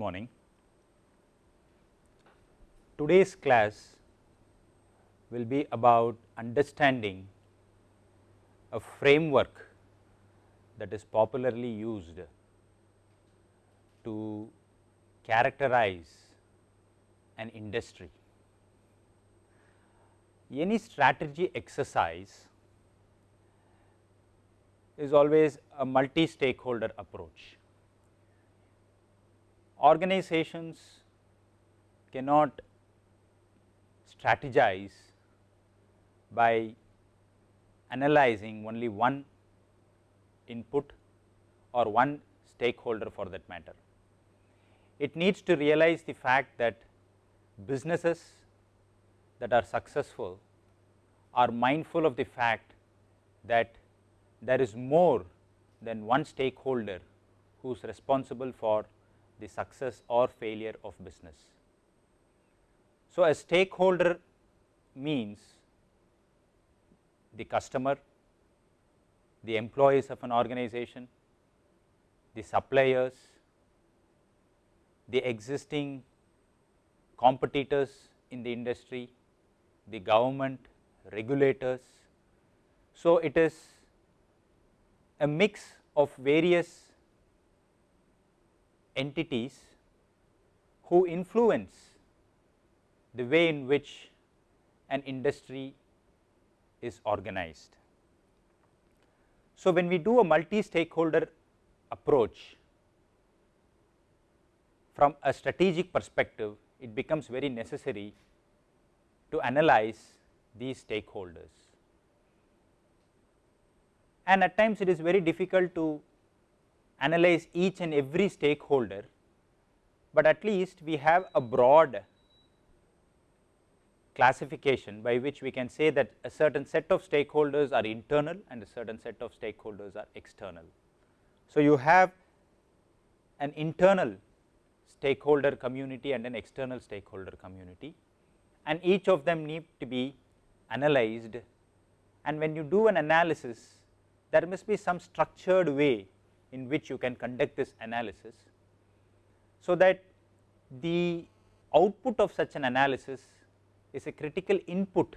morning. Today's class will be about understanding a framework that is popularly used to characterize an industry. Any strategy exercise is always a multi stakeholder approach. Organizations cannot strategize by analyzing only one input or one stakeholder for that matter. It needs to realize the fact that businesses that are successful are mindful of the fact that there is more than one stakeholder who is responsible for the success or failure of business. So, a stakeholder means the customer, the employees of an organization, the suppliers, the existing competitors in the industry, the government, regulators. So, it is a mix of various entities who influence the way in which an industry is organized. So, when we do a multi stakeholder approach from a strategic perspective, it becomes very necessary to analyze these stakeholders. And at times it is very difficult to analyze each and every stakeholder, but at least we have a broad classification by which we can say that a certain set of stakeholders are internal and a certain set of stakeholders are external. So, you have an internal stakeholder community and an external stakeholder community and each of them need to be analyzed and when you do an analysis there must be some structured way in which you can conduct this analysis. So, that the output of such an analysis is a critical input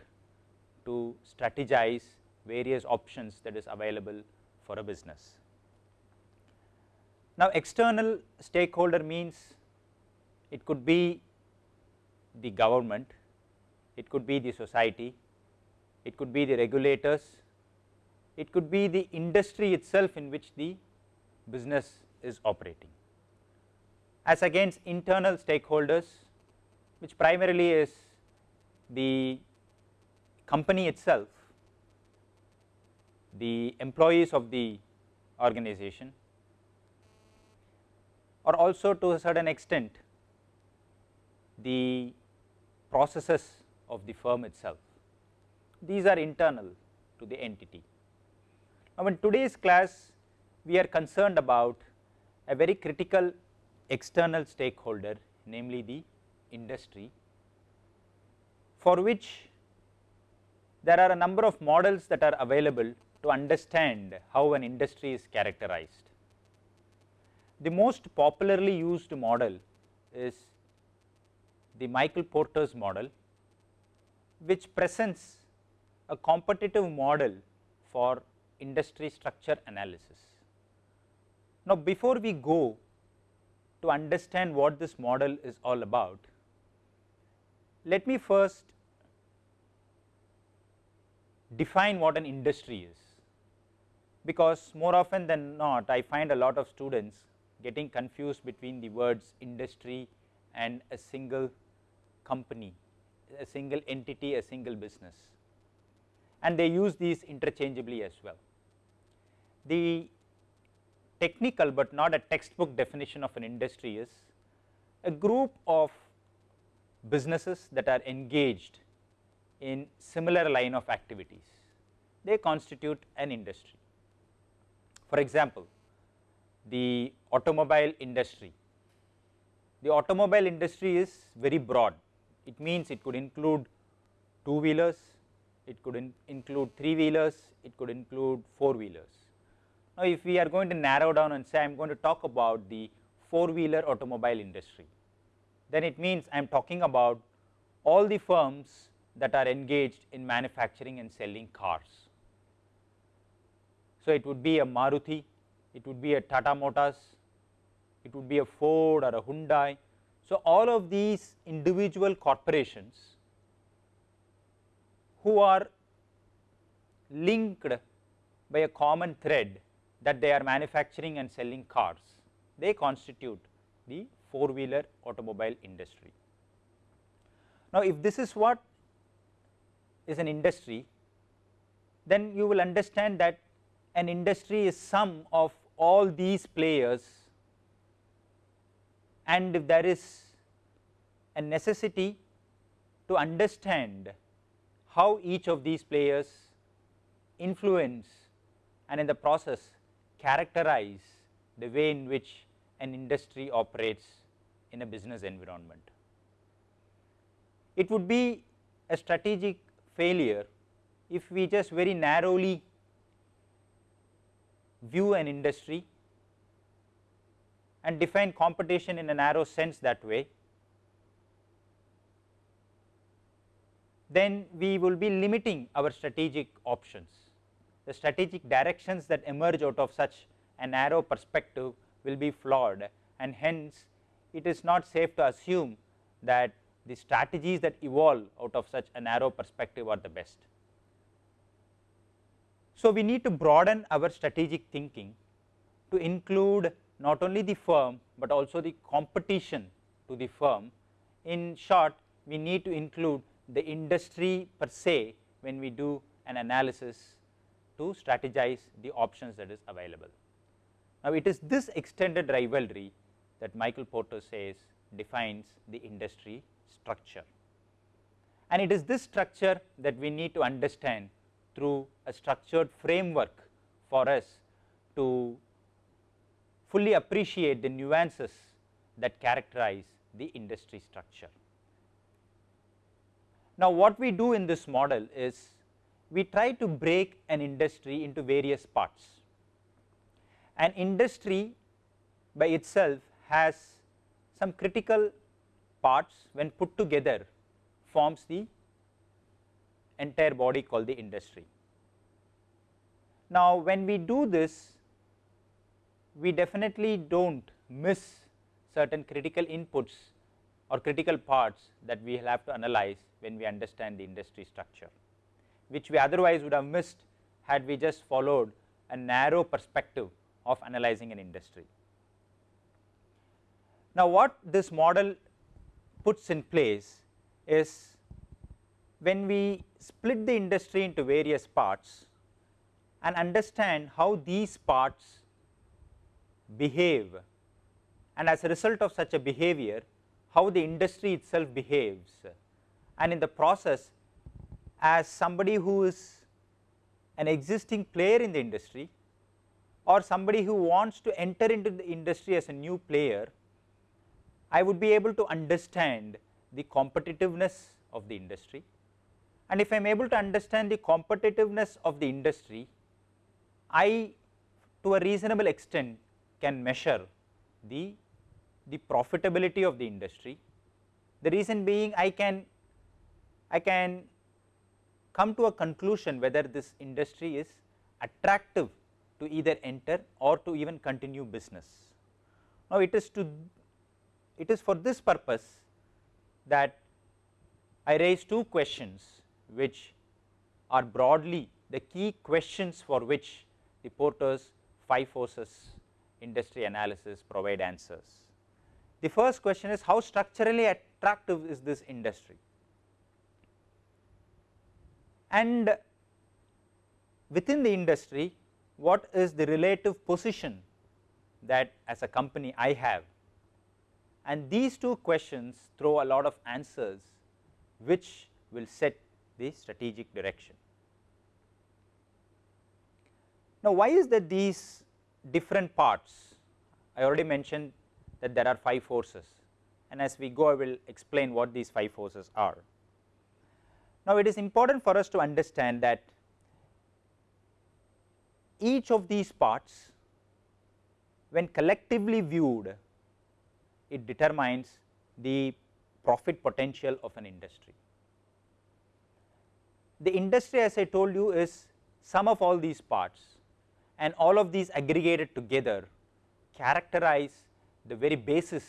to strategize various options that is available for a business. Now, external stakeholder means it could be the government, it could be the society, it could be the regulators, it could be the industry itself in which the business is operating. As against internal stakeholders which primarily is the company itself, the employees of the organization or also to a certain extent the processes of the firm itself. These are internal to the entity. Now, in today's class we are concerned about a very critical external stakeholder namely the industry for which there are a number of models that are available to understand how an industry is characterized. The most popularly used model is the Michael Porter's model which presents a competitive model for industry structure analysis. Now, before we go to understand what this model is all about, let me first define what an industry is, because more often than not I find a lot of students getting confused between the words industry and a single company, a single entity, a single business and they use these interchangeably as well. The technical, but not a textbook definition of an industry is a group of businesses that are engaged in similar line of activities, they constitute an industry. For example, the automobile industry, the automobile industry is very broad, it means it could include two wheelers, it could in include three wheelers, it could include four wheelers. Now, if we are going to narrow down and say I am going to talk about the four wheeler automobile industry, then it means I am talking about all the firms that are engaged in manufacturing and selling cars. So, it would be a Maruti, it would be a Tata Motors, it would be a Ford or a Hyundai. So, all of these individual corporations who are linked by a common thread that they are manufacturing and selling cars, they constitute the four wheeler automobile industry. Now, if this is what is an industry, then you will understand that an industry is sum of all these players and if there is a necessity to understand how each of these players influence and in the process characterize the way in which an industry operates in a business environment. It would be a strategic failure if we just very narrowly view an industry and define competition in a narrow sense that way, then we will be limiting our strategic options. The strategic directions that emerge out of such a narrow perspective will be flawed and hence it is not safe to assume that the strategies that evolve out of such a narrow perspective are the best. So, we need to broaden our strategic thinking to include not only the firm, but also the competition to the firm. In short, we need to include the industry per se when we do an analysis to strategize the options that is available. Now, it is this extended rivalry that Michael Porter says defines the industry structure. And it is this structure that we need to understand through a structured framework for us to fully appreciate the nuances that characterize the industry structure. Now, what we do in this model is we try to break an industry into various parts. An industry by itself has some critical parts when put together forms the entire body called the industry. Now, when we do this, we definitely do not miss certain critical inputs or critical parts that we will have to analyze when we understand the industry structure, which we otherwise would have missed had we just followed a narrow perspective of analyzing an industry. Now, what this model puts in place is when we split the industry into various parts and understand how these parts behave and as a result of such a behavior how the industry itself behaves and in the process as somebody who is an existing player in the industry or somebody who wants to enter into the industry as a new player, I would be able to understand the competitiveness of the industry and if I am able to understand the competitiveness of the industry, I to a reasonable extent can measure the, the profitability of the industry. The reason being I can, I can come to a conclusion whether this industry is attractive to either enter or to even continue business. Now, it is to it is for this purpose that I raise two questions which are broadly the key questions for which the Porter's five forces industry analysis provide answers. The first question is how structurally attractive is this industry and within the industry what is the relative position that as a company I have and these two questions throw a lot of answers which will set the strategic direction. Now, why is that these different parts I already mentioned that there are 5 forces and as we go I will explain what these 5 forces are. Now, it is important for us to understand that each of these parts when collectively viewed it determines the profit potential of an industry. The industry as I told you is sum of all these parts and all of these aggregated together characterize the very basis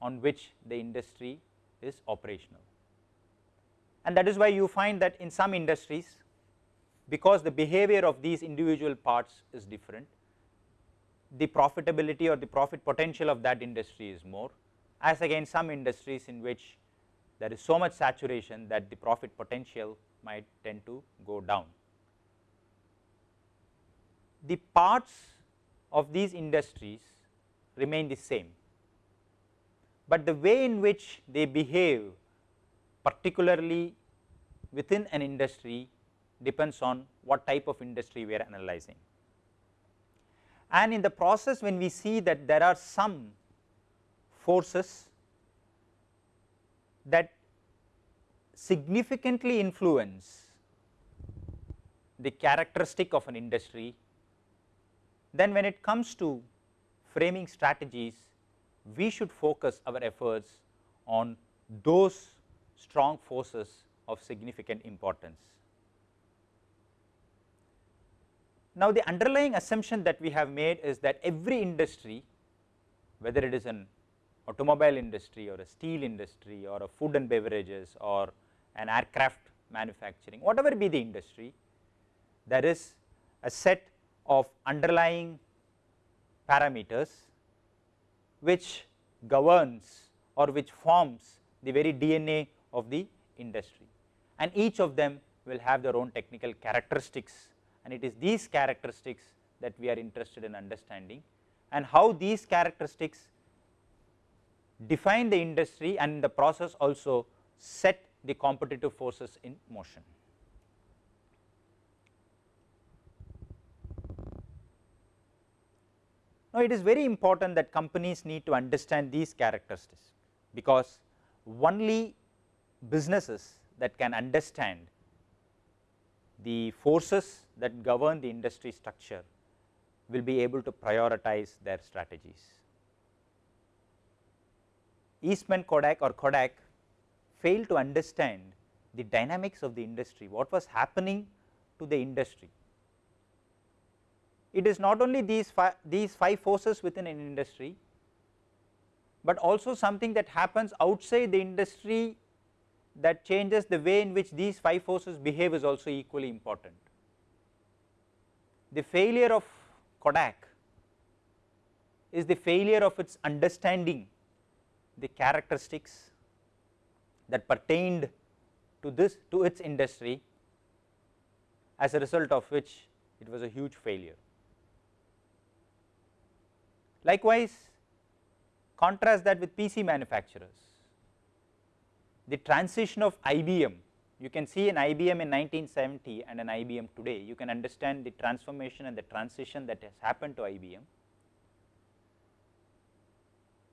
on which the industry is operational. And that is why you find that in some industries because the behavior of these individual parts is different, the profitability or the profit potential of that industry is more as again some industries in which there is so much saturation that the profit potential might tend to go down. The parts of these industries remain the same, but the way in which they behave particularly within an industry depends on what type of industry we are analyzing. And in the process when we see that there are some forces that significantly influence the characteristic of an industry, then when it comes to framing strategies, we should focus our efforts on those strong forces of significant importance. Now, the underlying assumption that we have made is that every industry whether it is an automobile industry or a steel industry or a food and beverages or an aircraft manufacturing whatever be the industry there is a set of underlying parameters which governs or which forms the very DNA of the industry. And each of them will have their own technical characteristics. And it is these characteristics that we are interested in understanding. And how these characteristics define the industry and in the process also set the competitive forces in motion. Now, it is very important that companies need to understand these characteristics, because only businesses that can understand the forces that govern the industry structure will be able to prioritize their strategies. Eastman Kodak or Kodak failed to understand the dynamics of the industry, what was happening to the industry it is not only these these five forces within an industry, but also something that happens outside the industry that changes the way in which these five forces behave is also equally important. The failure of Kodak is the failure of its understanding the characteristics that pertained to this to its industry as a result of which it was a huge failure. Likewise, contrast that with PC manufacturers. The transition of IBM, you can see an IBM in 1970 and an IBM today, you can understand the transformation and the transition that has happened to IBM.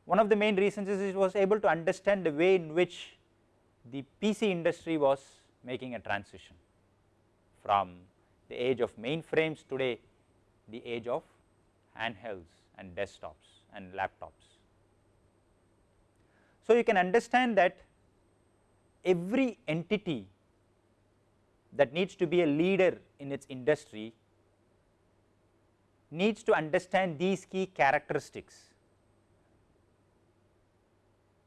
One of the main reasons is it was able to understand the way in which the PC industry was making a transition from the age of mainframes today the age of handhelds and desktops and laptops. So, you can understand that every entity that needs to be a leader in its industry needs to understand these key characteristics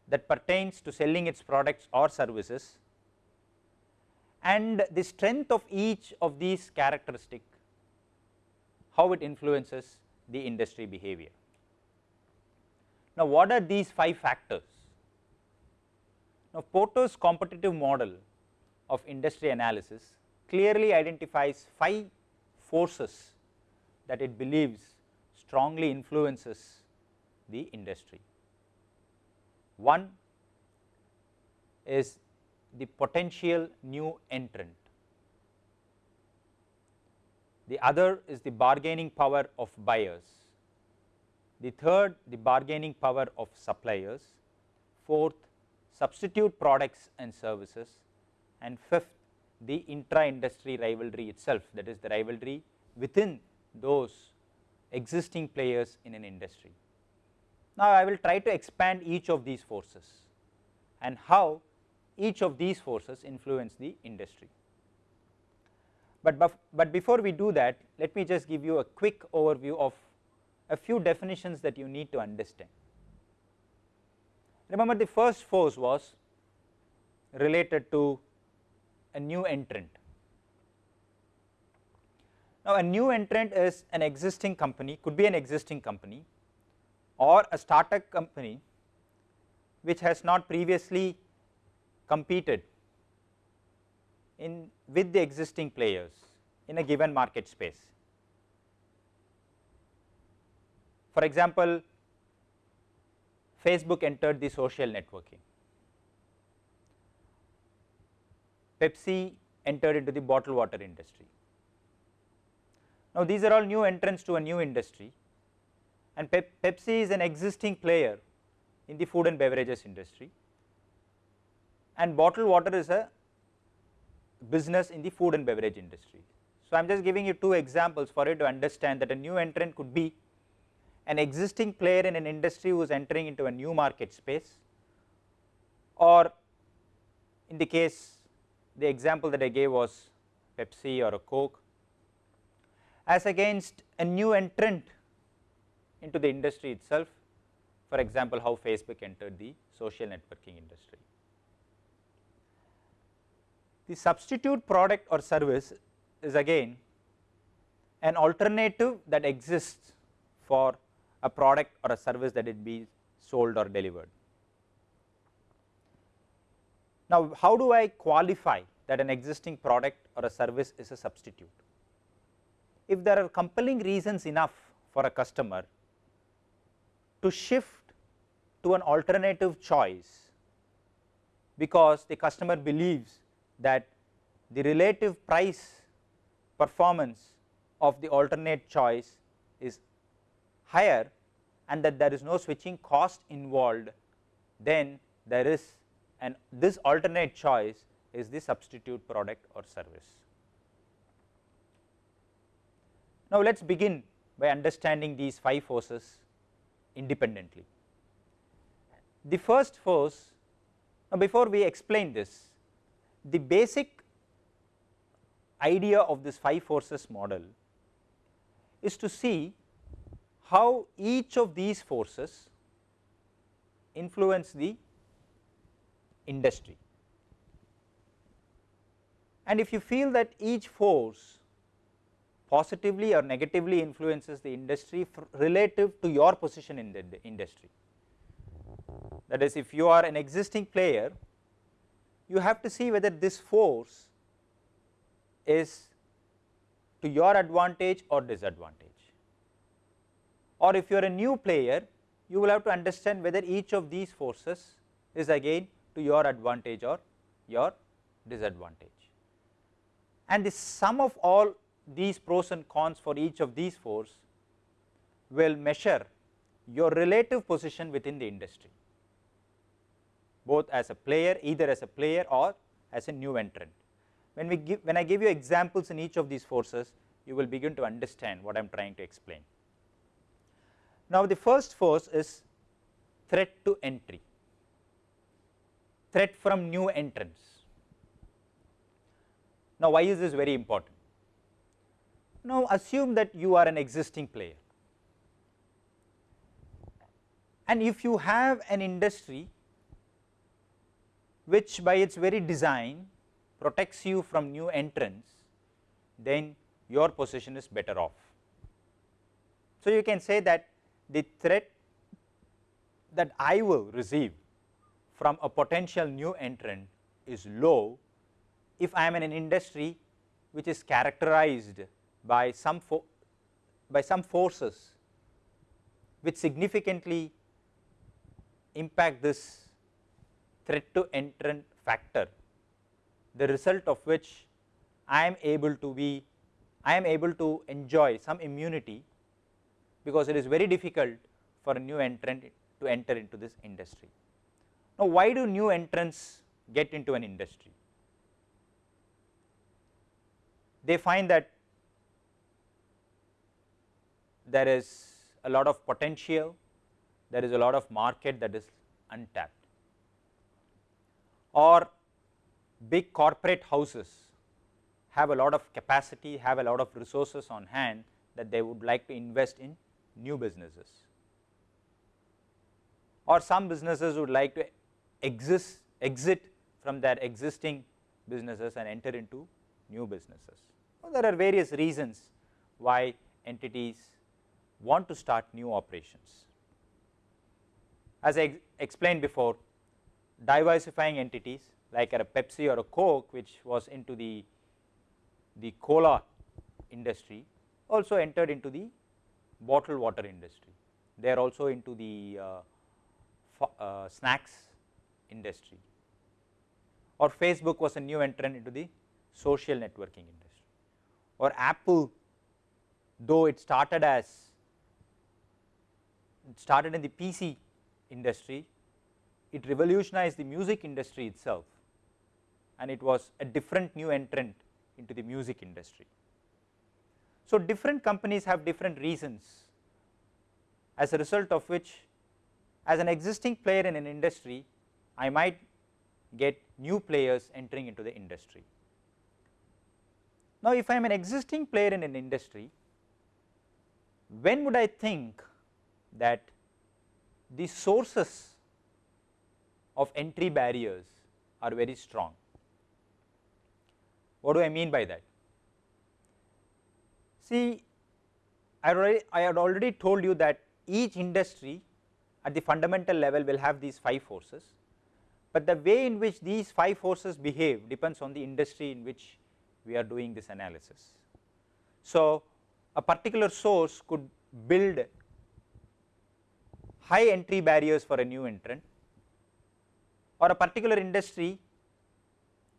that pertains to selling its products or services and the strength of each of these characteristics, how it influences the industry behavior. Now, what are these five factors? Now, Porter's competitive model of industry analysis clearly identifies five forces that it believes strongly influences the industry. One is the potential new entrant. The other is the bargaining power of buyers, the third the bargaining power of suppliers, fourth substitute products and services and fifth the intra industry rivalry itself that is the rivalry within those existing players in an industry. Now, I will try to expand each of these forces and how each of these forces influence the industry. But, but before we do that, let me just give you a quick overview of a few definitions that you need to understand. Remember the first force was related to a new entrant. Now, a new entrant is an existing company, could be an existing company or a startup company which has not previously competed in with the existing players in a given market space. For example, Facebook entered the social networking, Pepsi entered into the bottled water industry. Now, these are all new entrants to a new industry and Pep Pepsi is an existing player in the food and beverages industry and bottled water is a business in the food and beverage industry. So, I am just giving you two examples for you to understand that a new entrant could be an existing player in an industry who is entering into a new market space or in the case the example that I gave was Pepsi or a Coke as against a new entrant into the industry itself for example how Facebook entered the social networking industry. The substitute product or service is again an alternative that exists for a product or a service that it be sold or delivered. Now, how do I qualify that an existing product or a service is a substitute? If there are compelling reasons enough for a customer to shift to an alternative choice because the customer believes that the relative price performance of the alternate choice is higher and that there is no switching cost involved, then there is and this alternate choice is the substitute product or service. Now, let us begin by understanding these 5 forces independently. The first force, now before we explain this, the basic idea of this 5 forces model is to see how each of these forces influence the industry. And if you feel that each force positively or negatively influences the industry relative to your position in the industry. That is if you are an existing player, you have to see whether this force is to your advantage or disadvantage. Or if you are a new player, you will have to understand whether each of these forces is again to your advantage or your disadvantage. And the sum of all these pros and cons for each of these forces will measure your relative position within the industry, both as a player either as a player or as a new entrant. When we give when I give you examples in each of these forces, you will begin to understand what I am trying to explain. Now, the first force is threat to entry, threat from new entrants. Now, why is this very important? Now, assume that you are an existing player and if you have an industry which by its very design protects you from new entrants, then your position is better off. So, you can say that the threat that I will receive from a potential new entrant is low if I am in an industry which is characterized by some by some forces which significantly impact this threat to entrant factor the result of which I am able to be I am able to enjoy some immunity because it is very difficult for a new entrant to enter into this industry. Now, why do new entrants get into an industry? They find that there is a lot of potential, there is a lot of market that is untapped or big corporate houses have a lot of capacity, have a lot of resources on hand that they would like to invest in new businesses or some businesses would like to exist, exit from their existing businesses and enter into new businesses. Well, there are various reasons why entities want to start new operations. As I ex explained before, diversifying entities like a Pepsi or a Coke which was into the, the cola industry also entered into the bottled water industry. They are also into the uh, uh, snacks industry or Facebook was a new entrant into the social networking industry or Apple though it started as it started in the PC industry, it revolutionized the music industry itself and it was a different new entrant into the music industry. So, different companies have different reasons as a result of which as an existing player in an industry I might get new players entering into the industry. Now, if I am an existing player in an industry when would I think that the sources of entry barriers are very strong. What do I mean by that? See, I, already, I had already told you that each industry at the fundamental level will have these 5 forces, but the way in which these 5 forces behave depends on the industry in which we are doing this analysis. So, a particular source could build high entry barriers for a new entrant or a particular industry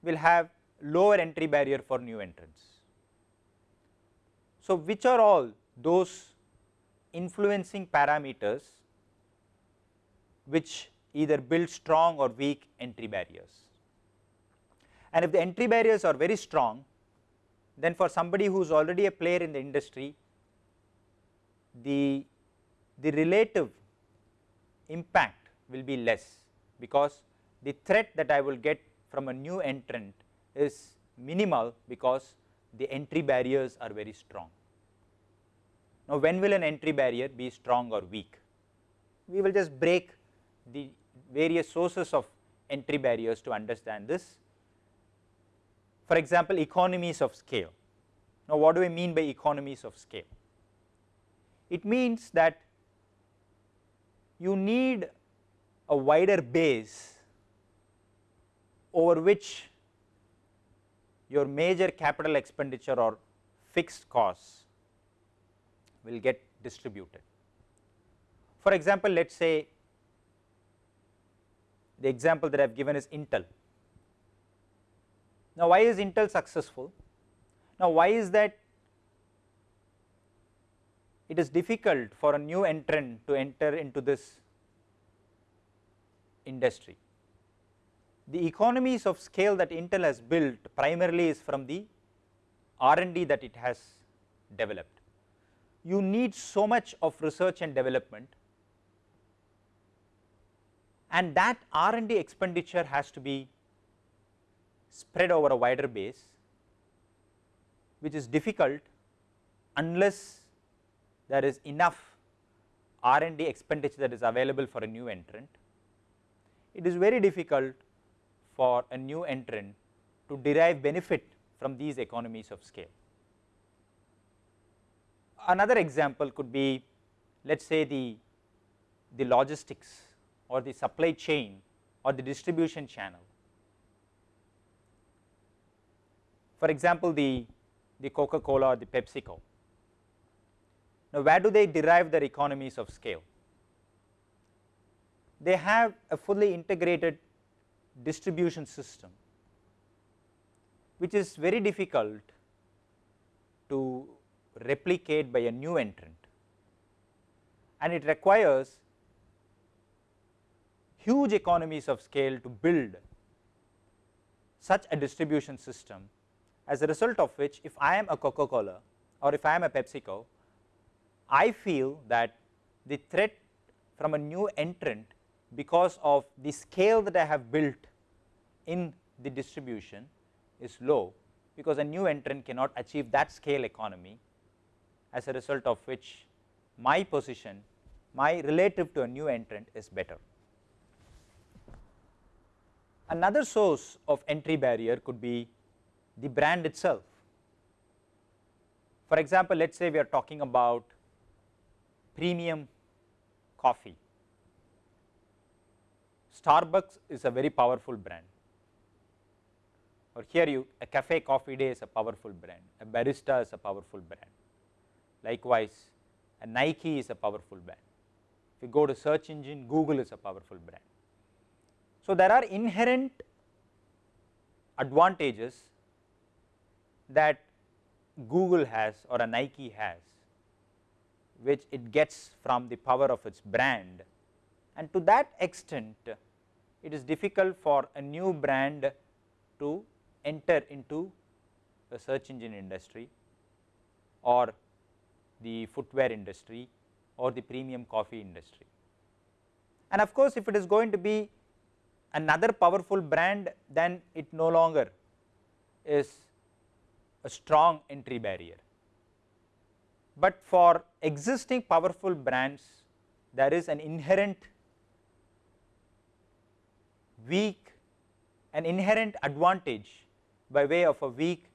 will have lower entry barrier for new entrants. So, which are all those influencing parameters which either build strong or weak entry barriers. And if the entry barriers are very strong, then for somebody who is already a player in the industry, the, the relative impact will be less because the threat that I will get from a new entrant is minimal because the entry barriers are very strong. Now, when will an entry barrier be strong or weak? We will just break the various sources of entry barriers to understand this for example, economies of scale. Now, what do I mean by economies of scale? It means that you need a wider base over which your major capital expenditure or fixed costs will get distributed. For example, let us say the example that I have given is Intel. Now, why is Intel successful? Now, why is that it is difficult for a new entrant to enter into this industry? The economies of scale that Intel has built primarily is from the R and D that it has developed. You need so much of research and development and that R and D expenditure has to be spread over a wider base which is difficult unless there is enough R and D expenditure that is available for a new entrant. It is very difficult for a new entrant to derive benefit from these economies of scale. Another example could be let us say the, the logistics or the supply chain or the distribution channel. For example, the, the Coca Cola or the PepsiCo. Now, where do they derive their economies of scale? They have a fully integrated distribution system, which is very difficult to replicate by a new entrant. And it requires huge economies of scale to build such a distribution system as a result of which if I am a Coca Cola or if I am a PepsiCo, I feel that the threat from a new entrant because of the scale that I have built in the distribution is low because a new entrant cannot achieve that scale economy as a result of which my position my relative to a new entrant is better. Another source of entry barrier could be the brand itself. For example, let us say we are talking about premium coffee. Starbucks is a very powerful brand or here you a cafe coffee day is a powerful brand, a barista is a powerful brand. Likewise, a Nike is a powerful brand. If you go to search engine, Google is a powerful brand. So, there are inherent advantages that Google has or a Nike has which it gets from the power of its brand and to that extent it is difficult for a new brand to enter into the search engine industry or the footwear industry or the premium coffee industry. And of course, if it is going to be another powerful brand then it no longer is a strong entry barrier. But for existing powerful brands there is an inherent weak an inherent advantage by way of a weak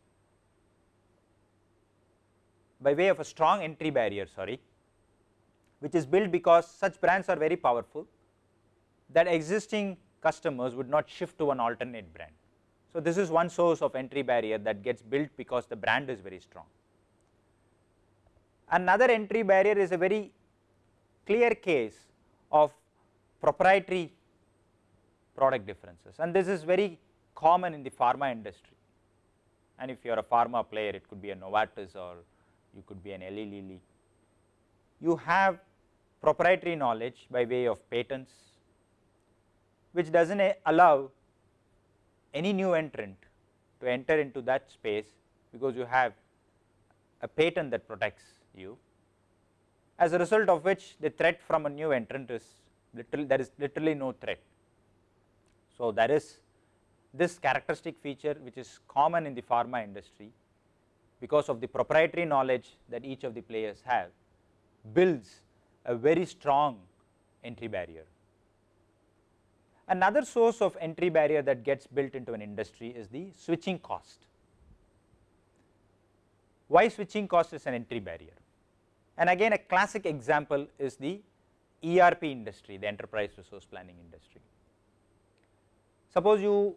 by way of a strong entry barrier sorry which is built because such brands are very powerful that existing customers would not shift to an alternate brand. So, this is one source of entry barrier that gets built because the brand is very strong. Another entry barrier is a very clear case of proprietary product differences and this is very common in the pharma industry and if you are a pharma player it could be a Novartis or you could be an Eli Lilly. You have proprietary knowledge by way of patents which does not allow any new entrant to enter into that space because you have a patent that protects you as a result of which the threat from a new entrant is literally there is literally no threat. So, there is this characteristic feature which is common in the pharma industry because of the proprietary knowledge that each of the players have builds a very strong entry barrier. Another source of entry barrier that gets built into an industry is the switching cost. Why switching cost is an entry barrier? And again a classic example is the ERP industry, the enterprise resource planning industry. Suppose you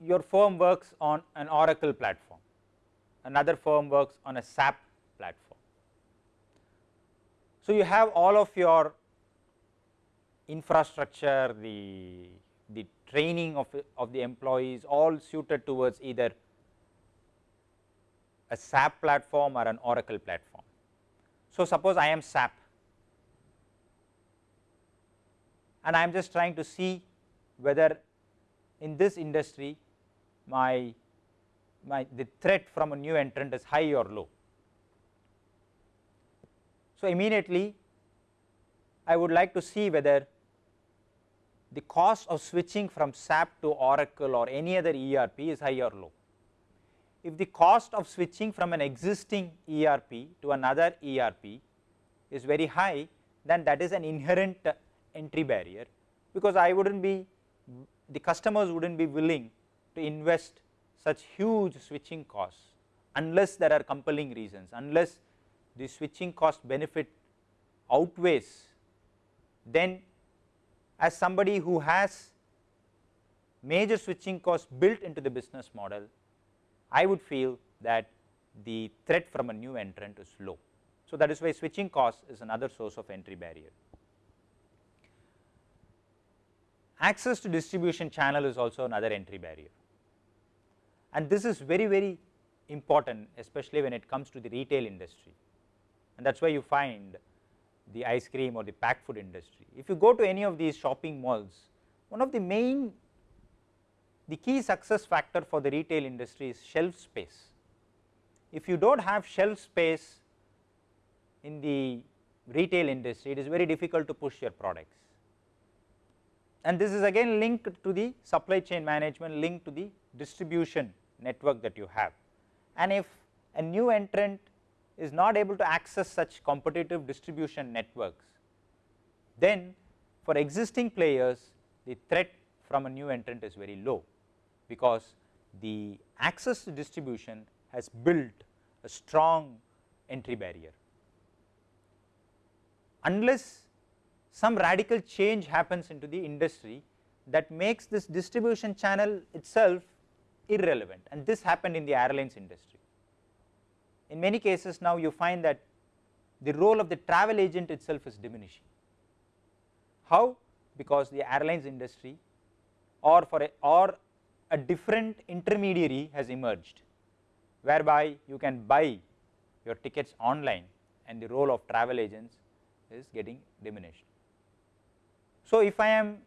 your firm works on an Oracle platform, another firm works on a SAP platform. So, you have all of your infrastructure, the, the training of, of the employees all suited towards either a SAP platform or an Oracle platform. So, suppose I am SAP and I am just trying to see whether in this industry my, my the threat from a new entrant is high or low. So, immediately I would like to see whether the cost of switching from SAP to Oracle or any other ERP is high or low. If the cost of switching from an existing ERP to another ERP is very high, then that is an inherent entry barrier, because I would not be the customers would not be willing to invest such huge switching costs unless there are compelling reasons, unless the switching cost benefit outweighs, then as somebody who has major switching costs built into the business model, I would feel that the threat from a new entrant is low. So, that is why switching cost is another source of entry barrier. Access to distribution channel is also another entry barrier and this is very very important especially when it comes to the retail industry and that is why you find the ice cream or the packed food industry. If you go to any of these shopping malls, one of the main the key success factor for the retail industry is shelf space. If you do not have shelf space in the retail industry it is very difficult to push your products and this is again linked to the supply chain management linked to the distribution network that you have and if a new entrant is not able to access such competitive distribution networks then for existing players the threat from a new entrant is very low because the access to distribution has built a strong entry barrier. Unless some radical change happens into the industry that makes this distribution channel itself irrelevant and this happened in the airlines industry. In many cases now you find that the role of the travel agent itself is diminishing. How? Because the airlines industry or for a or a different intermediary has emerged whereby you can buy your tickets online and the role of travel agents is getting diminished. So, if I am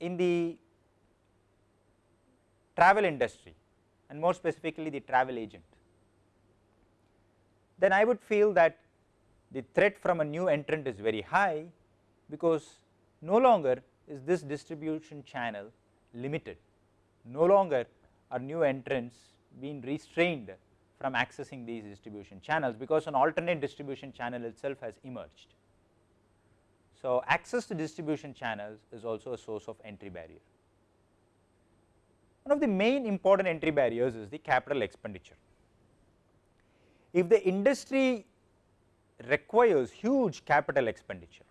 in the travel industry and more specifically the travel agent, then I would feel that the threat from a new entrant is very high because no longer is this distribution channel limited, no longer are new entrants being restrained from accessing these distribution channels because an alternate distribution channel itself has emerged. So, access to distribution channels is also a source of entry barrier. One of the main important entry barriers is the capital expenditure. If the industry requires huge capital expenditure,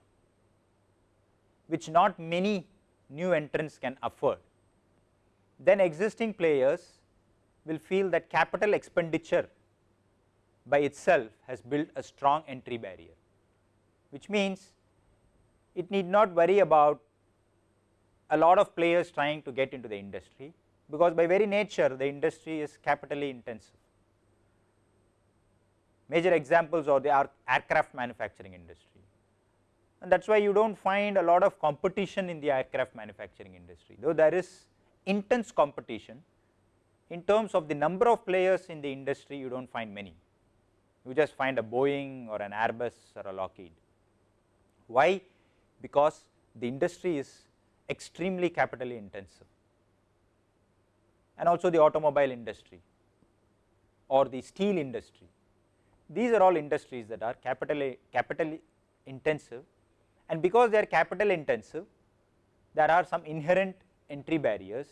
which not many new entrants can afford, then existing players will feel that capital expenditure by itself has built a strong entry barrier, which means it need not worry about a lot of players trying to get into the industry, because by very nature the industry is capitally intensive. Major examples are the aircraft manufacturing industry and that is why you do not find a lot of competition in the aircraft manufacturing industry, though there is intense competition in terms of the number of players in the industry you do not find many, you just find a Boeing or an Airbus or a Lockheed. Why? Because the industry is extremely capitally intensive and also the automobile industry or the steel industry. These are all industries that are capitally, capitally intensive and because they are capital intensive there are some inherent entry barriers.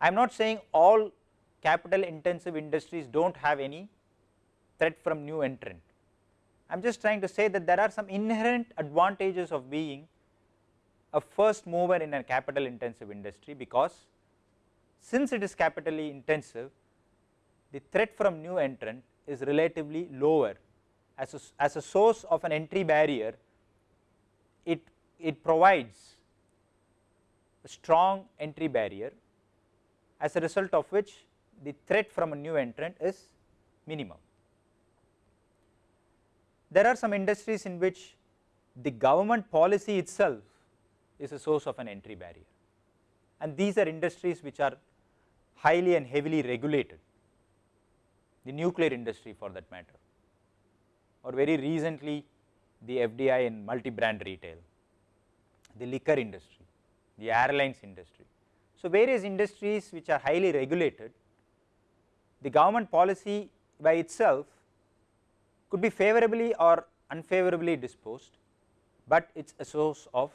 I am not saying all capital intensive industries do not have any threat from new entrant. I am just trying to say that there are some inherent advantages of being a first mover in a capital intensive industry because since it is capitally intensive the threat from new entrant is relatively lower as a, as a source of an entry barrier it, it provides a strong entry barrier as a result of which the threat from a new entrant is minimum. There are some industries in which the government policy itself is a source of an entry barrier. And these are industries which are highly and heavily regulated, the nuclear industry for that matter. Or very recently the FDI in multi-brand retail, the liquor industry, the airlines industry. So, various industries which are highly regulated, the government policy by itself could be favorably or unfavorably disposed, but it is a source of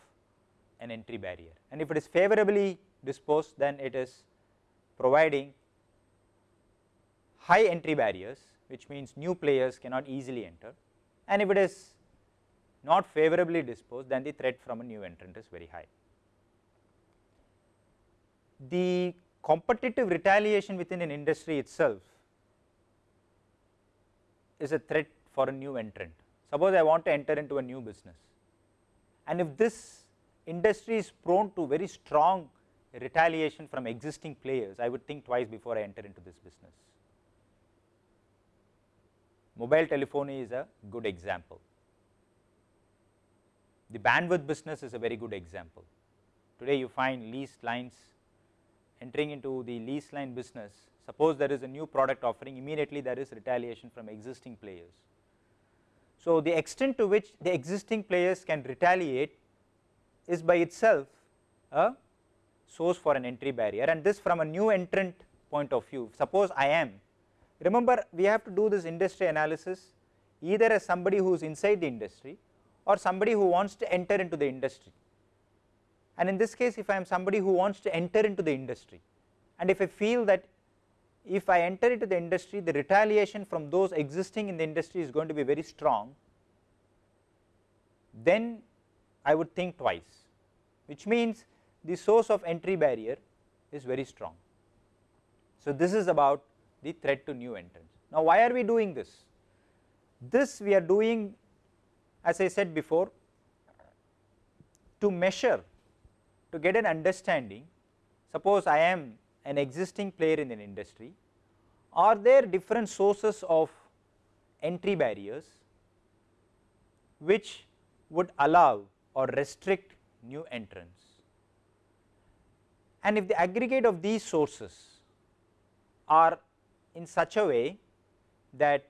an entry barrier and if it is favorably disposed then it is providing high entry barriers which means new players cannot easily enter and if it is not favorably disposed then the threat from a new entrant is very high. The competitive retaliation within an industry itself is a threat for a new entrant. Suppose I want to enter into a new business and if this industry is prone to very strong retaliation from existing players, I would think twice before I enter into this business. Mobile telephony is a good example. The bandwidth business is a very good example. Today you find leased lines entering into the lease line business. Suppose there is a new product offering immediately there is retaliation from existing players. So, the extent to which the existing players can retaliate is by itself a source for an entry barrier and this from a new entrant point of view. Suppose I am, remember we have to do this industry analysis either as somebody who is inside the industry or somebody who wants to enter into the industry. And in this case if I am somebody who wants to enter into the industry and if I feel that if I enter into the industry the retaliation from those existing in the industry is going to be very strong, then I would think twice which means the source of entry barrier is very strong. So, this is about the threat to new entrants. Now, why are we doing this? This we are doing as I said before to measure to get an understanding suppose I am an existing player in an industry, are there different sources of entry barriers which would allow or restrict new entrants. And if the aggregate of these sources are in such a way that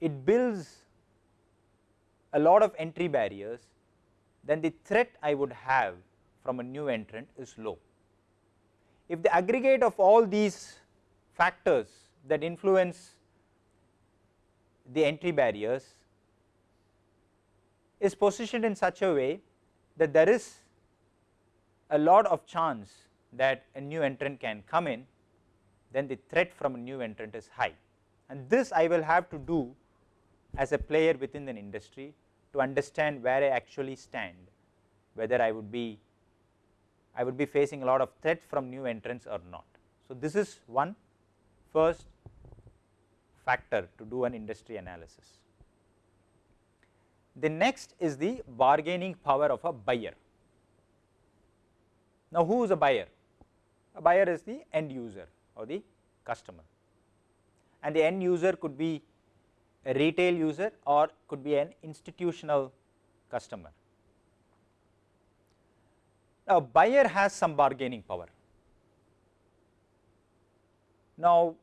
it builds a lot of entry barriers, then the threat I would have from a new entrant is low. If the aggregate of all these factors that influence the entry barriers is positioned in such a way that there is a lot of chance that a new entrant can come in, then the threat from a new entrant is high. And this I will have to do as a player within an industry to understand where I actually stand, whether I would be I would be facing a lot of threat from new entrants or not. So, this is one first factor to do an industry analysis. The next is the bargaining power of a buyer. Now, who is a buyer? A buyer is the end user or the customer and the end user could be a retail user or could be an institutional customer. Now, buyer has some bargaining power. Now,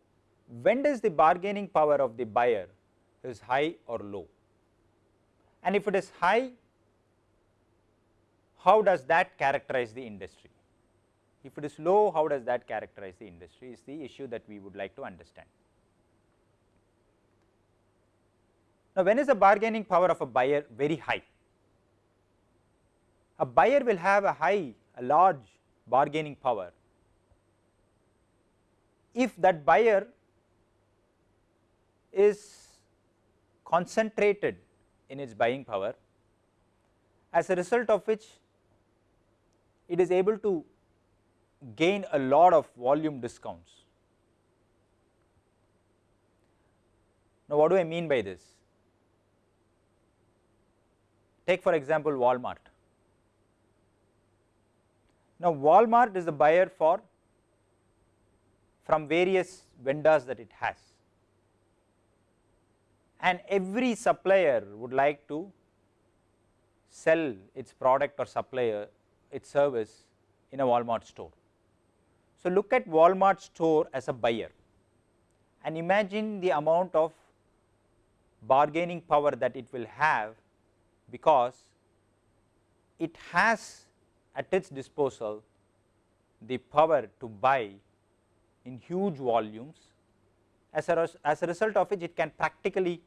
when does the bargaining power of the buyer is high or low? And if it is high, how does that characterize the industry? If it is low, how does that characterize the industry is the issue that we would like to understand. Now, when is the bargaining power of a buyer very high? A buyer will have a high, a large bargaining power if that buyer is concentrated in its buying power as a result of which it is able to gain a lot of volume discounts. Now, what do I mean by this? Take for example, Walmart. Now, Walmart is the buyer for from various vendors that it has and every supplier would like to sell its product or supplier its service in a Walmart store. So, look at Walmart store as a buyer and imagine the amount of bargaining power that it will have because it has at its disposal the power to buy in huge volumes as a, as a result of which it can practically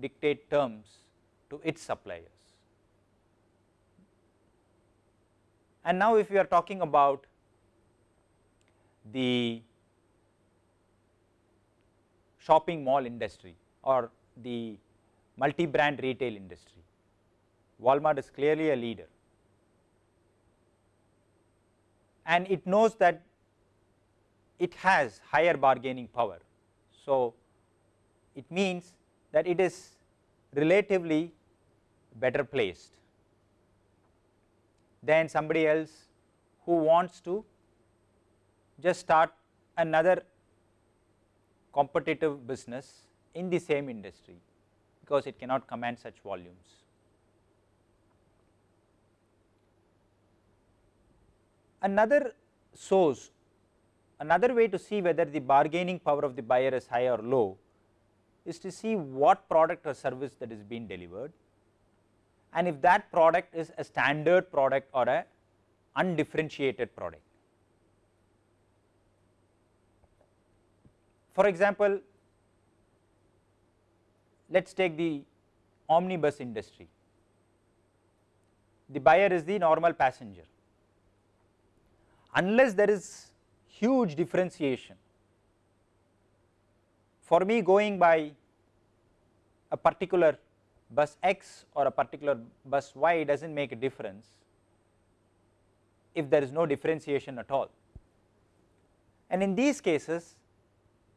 dictate terms to its suppliers. And now if we are talking about the shopping mall industry or the multi brand retail industry. Walmart is clearly a leader and it knows that it has higher bargaining power. So, it means that it is relatively better placed than somebody else who wants to just start another competitive business in the same industry because it cannot command such volumes. Another source, another way to see whether the bargaining power of the buyer is high or low is to see what product or service that is being delivered and if that product is a standard product or a undifferentiated product. For example, let us take the omnibus industry. The buyer is the normal passenger. Unless there is huge differentiation, for me going by a particular bus X or a particular bus Y does not make a difference if there is no differentiation at all. And in these cases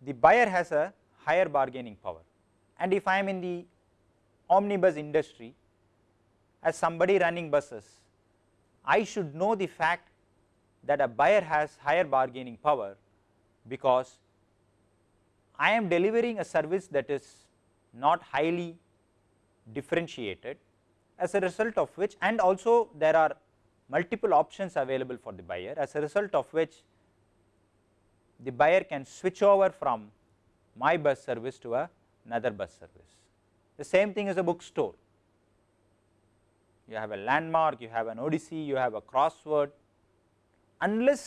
the buyer has a higher bargaining power and if I am in the omnibus industry as somebody running buses, I should know the fact that a buyer has higher bargaining power because I am delivering a service that is not highly differentiated as a result of which and also there are multiple options available for the buyer as a result of which the buyer can switch over from my bus service to a another bus service. The same thing as a bookstore. You have a landmark, you have an Odyssey, you have a crossword. Unless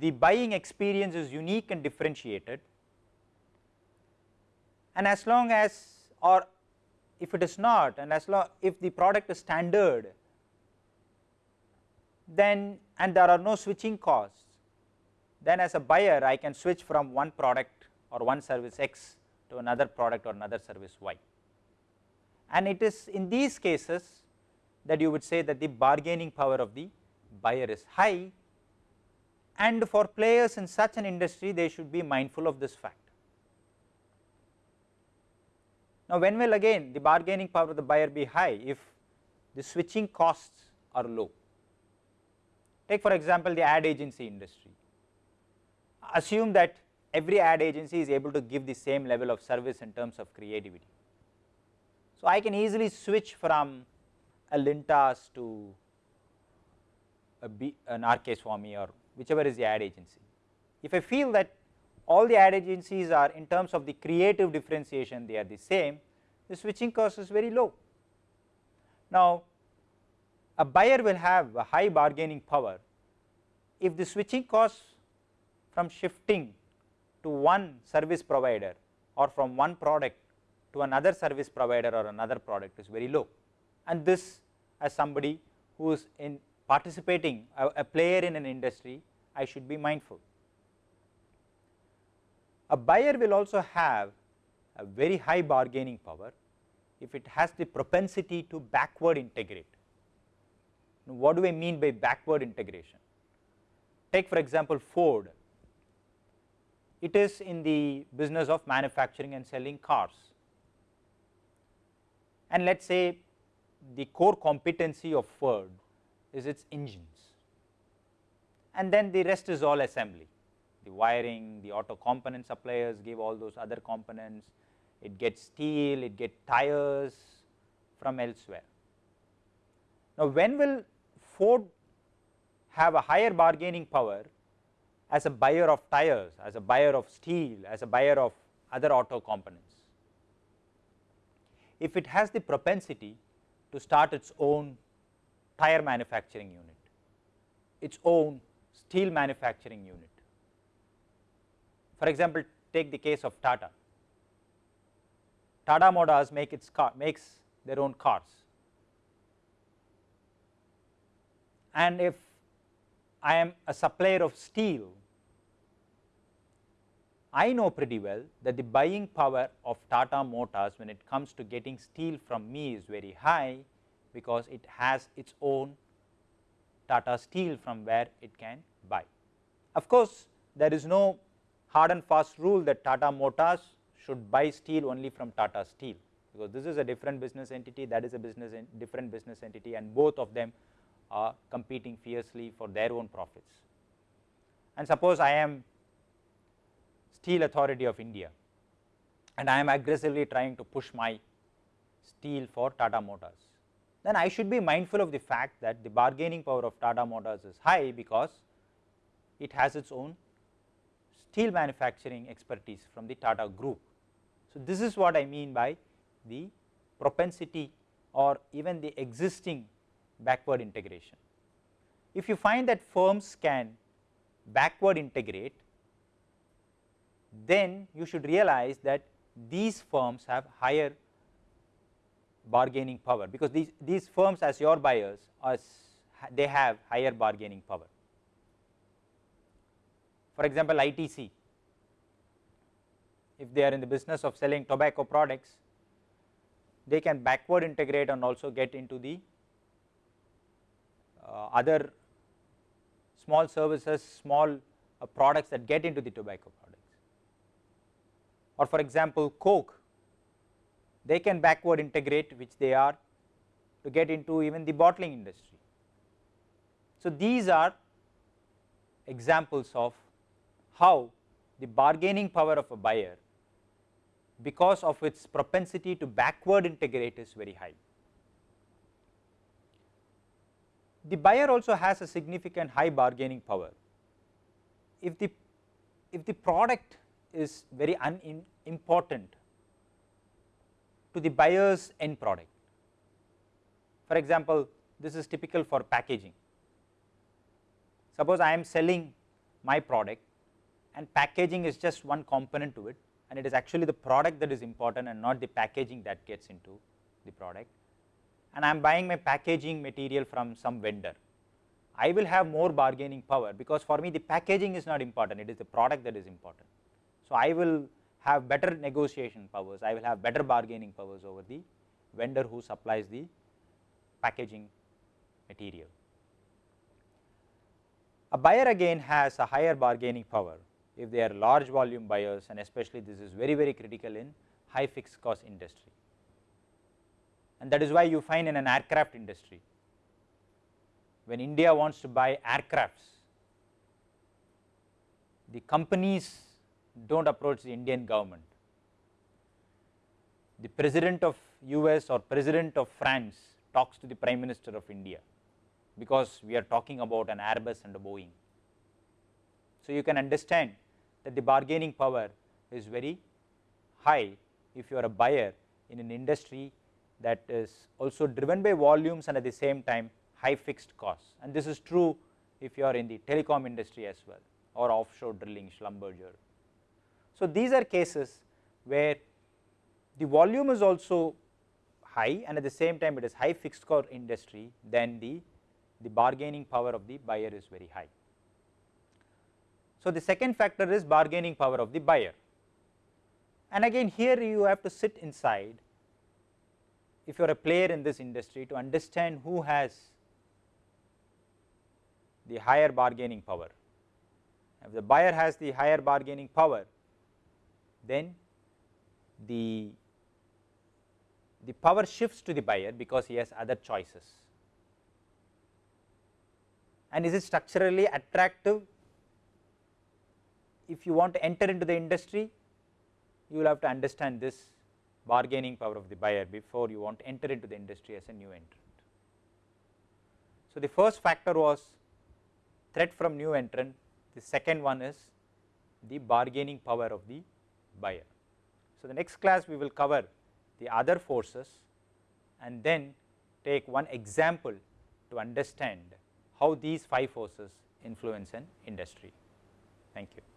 the buying experience is unique and differentiated, and as long as or if it is not and as long if the product is standard then and there are no switching costs then as a buyer I can switch from one product or one service X to another product or another service Y. And it is in these cases that you would say that the bargaining power of the buyer is high and for players in such an industry they should be mindful of this fact. Now, when will again the bargaining power of the buyer be high if the switching costs are low. Take for example, the ad agency industry. Assume that every ad agency is able to give the same level of service in terms of creativity. So, I can easily switch from a Lintas to B, an RK Swamy or whichever is the ad agency. If I feel that all the ad agencies are in terms of the creative differentiation they are the same, the switching cost is very low. Now, a buyer will have a high bargaining power if the switching cost from shifting to one service provider or from one product to another service provider or another product is very low and this as somebody who is in participating a, a player in an industry I should be mindful. A buyer will also have a very high bargaining power if it has the propensity to backward integrate. Now, what do I mean by backward integration? Take for example, Ford, it is in the business of manufacturing and selling cars and let us say the core competency of Ford is its engines and then the rest is all assembly the wiring, the auto component suppliers give all those other components, it gets steel, it gets tires from elsewhere. Now, when will Ford have a higher bargaining power as a buyer of tires, as a buyer of steel, as a buyer of other auto components? If it has the propensity to start its own tire manufacturing unit, its own steel manufacturing unit, for example, take the case of Tata. Tata Motors make its car makes their own cars. And if I am a supplier of steel, I know pretty well that the buying power of Tata Motors when it comes to getting steel from me is very high because it has its own Tata Steel from where it can buy. Of course, there is no hard and fast rule that Tata Motors should buy steel only from Tata Steel because this is a different business entity that is a business different business entity and both of them are competing fiercely for their own profits. And suppose I am steel authority of India and I am aggressively trying to push my steel for Tata Motors, then I should be mindful of the fact that the bargaining power of Tata Motors is high because it has its own steel manufacturing expertise from the Tata group. So, this is what I mean by the propensity or even the existing backward integration. If you find that firms can backward integrate, then you should realize that these firms have higher bargaining power because these, these firms as your buyers are they have higher bargaining power. For example, ITC if they are in the business of selling tobacco products they can backward integrate and also get into the uh, other small services, small uh, products that get into the tobacco products. Or for example, Coke, they can backward integrate which they are to get into even the bottling industry. So, these are examples of how the bargaining power of a buyer because of its propensity to backward integrate is very high. The buyer also has a significant high bargaining power. If the, if the product is very unimportant to the buyer's end product. For example, this is typical for packaging. Suppose I am selling my product and packaging is just one component to it and it is actually the product that is important and not the packaging that gets into the product and I am buying my packaging material from some vendor. I will have more bargaining power because for me the packaging is not important, it is the product that is important. So, I will have better negotiation powers, I will have better bargaining powers over the vendor who supplies the packaging material. A buyer again has a higher bargaining power if they are large volume buyers and especially this is very very critical in high fixed cost industry. And that is why you find in an aircraft industry when India wants to buy aircrafts, the companies do not approach the Indian government. The president of US or president of France talks to the prime minister of India because we are talking about an Airbus and a Boeing. So, you can understand that the bargaining power is very high if you are a buyer in an industry that is also driven by volumes and at the same time high fixed costs and this is true if you are in the telecom industry as well or offshore drilling Schlumberger. So, these are cases where the volume is also high and at the same time it is high fixed cost industry then the, the bargaining power of the buyer is very high. So, the second factor is bargaining power of the buyer and again here you have to sit inside if you are a player in this industry to understand who has the higher bargaining power. If the buyer has the higher bargaining power then the, the power shifts to the buyer because he has other choices. And is it structurally attractive if you want to enter into the industry, you will have to understand this bargaining power of the buyer before you want to enter into the industry as a new entrant. So, the first factor was threat from new entrant, the second one is the bargaining power of the buyer. So, the next class we will cover the other forces and then take one example to understand how these five forces influence an industry. Thank you.